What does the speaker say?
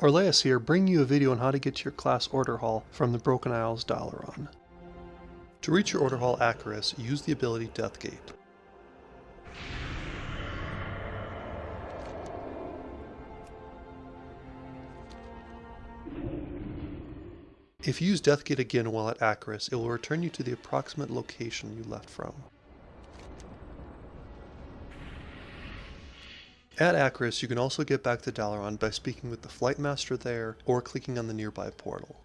Orleas here, bringing you a video on how to get to your class order hall from the Broken Isles Dalaran. To reach your order hall Acherus, use the ability Deathgate. If you use Deathgate again while at Acherus, it will return you to the approximate location you left from. At Acherus, you can also get back to Dalaran by speaking with the Flight Master there or clicking on the nearby portal.